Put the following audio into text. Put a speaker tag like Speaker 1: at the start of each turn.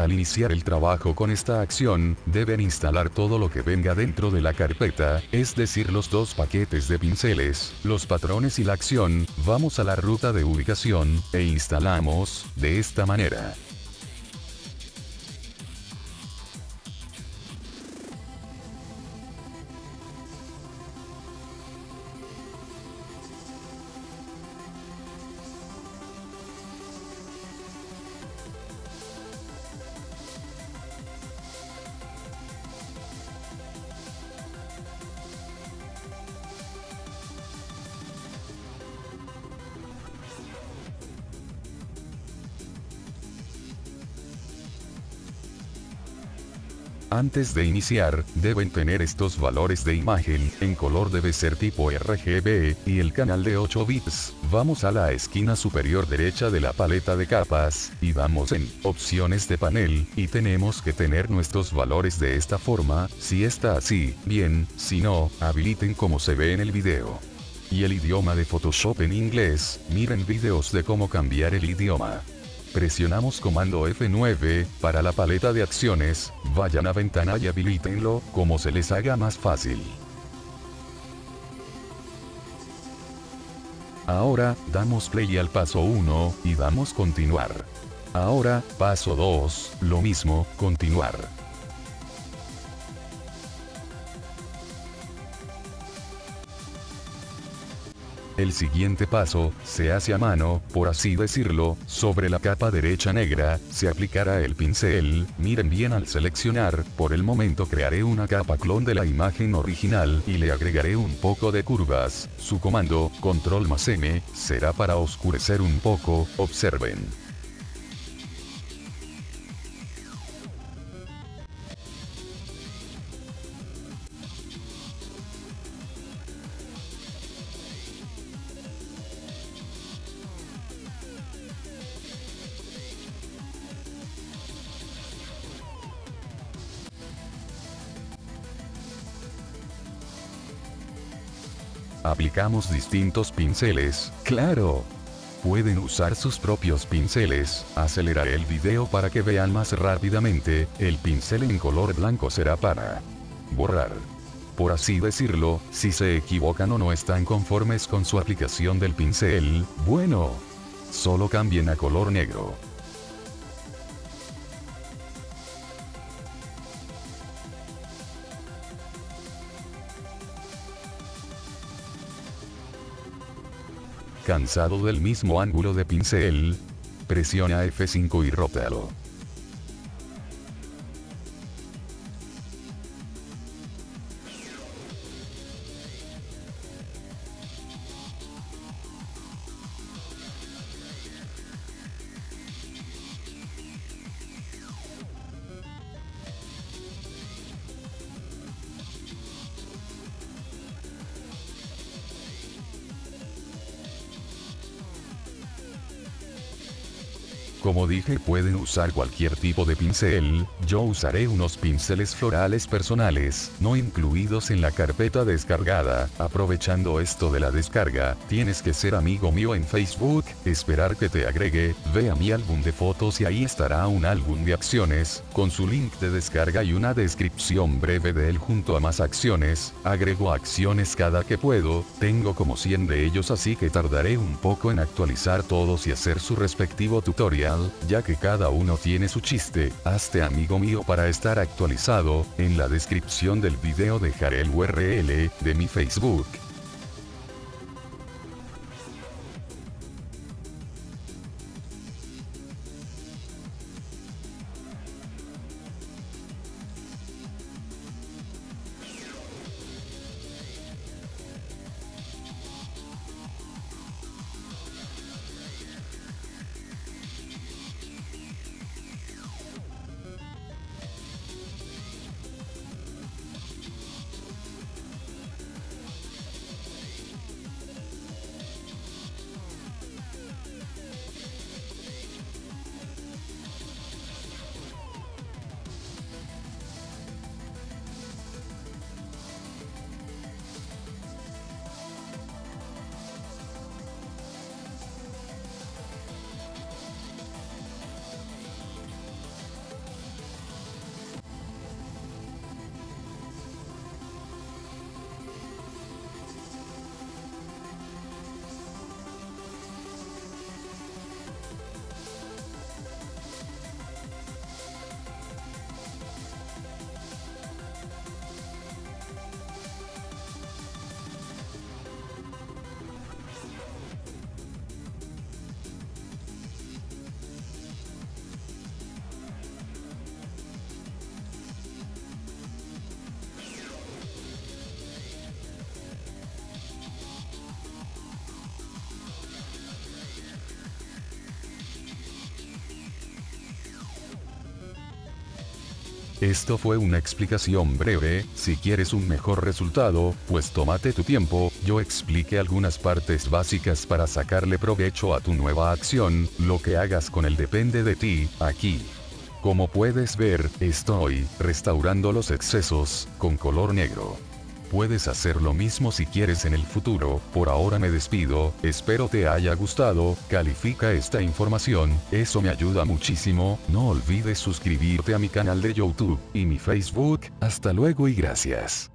Speaker 1: Al iniciar el trabajo con esta acción, deben instalar todo lo que venga dentro de la carpeta, es decir los dos paquetes de pinceles, los patrones y la acción, vamos a la ruta de ubicación, e instalamos, de esta manera. Antes de iniciar, deben tener estos valores de imagen, en color debe ser tipo RGB, y el canal de 8 bits. Vamos a la esquina superior derecha de la paleta de capas, y vamos en opciones de panel, y tenemos que tener nuestros valores de esta forma, si está así, bien, si no, habiliten como se ve en el video. Y el idioma de Photoshop en inglés, miren videos de cómo cambiar el idioma. Presionamos comando F9, para la paleta de acciones, vayan a ventana y habilítenlo, como se les haga más fácil. Ahora, damos play al paso 1, y damos continuar. Ahora, paso 2, lo mismo, continuar. El siguiente paso, se hace a mano, por así decirlo, sobre la capa derecha negra, se aplicará el pincel, miren bien al seleccionar, por el momento crearé una capa clon de la imagen original y le agregaré un poco de curvas, su comando, control más M, será para oscurecer un poco, observen. Aplicamos distintos pinceles, claro. Pueden usar sus propios pinceles, aceleraré el video para que vean más rápidamente, el pincel en color blanco será para borrar. Por así decirlo, si se equivocan o no están conformes con su aplicación del pincel, bueno, solo cambien a color negro. Cansado del mismo ángulo de pincel, presiona F5 y rótalo. Como dije pueden usar cualquier tipo de pincel, yo usaré unos pinceles florales personales, no incluidos en la carpeta descargada, aprovechando esto de la descarga, tienes que ser amigo mío en Facebook, esperar que te agregue, ve a mi álbum de fotos y ahí estará un álbum de acciones, con su link de descarga y una descripción breve de él junto a más acciones, agrego acciones cada que puedo, tengo como 100 de ellos así que tardaré un poco en actualizar todos y hacer su respectivo tutorial ya que cada uno tiene su chiste, hazte amigo mío para estar actualizado, en la descripción del video dejaré el URL, de mi Facebook. Esto fue una explicación breve, si quieres un mejor resultado, pues tómate tu tiempo, yo expliqué algunas partes básicas para sacarle provecho a tu nueva acción, lo que hagas con él depende de ti, aquí. Como puedes ver, estoy restaurando los excesos, con color negro. Puedes hacer lo mismo si quieres en el futuro, por ahora me despido, espero te haya gustado, califica esta información, eso me ayuda muchísimo, no olvides suscribirte a mi canal de YouTube, y mi Facebook, hasta luego y gracias.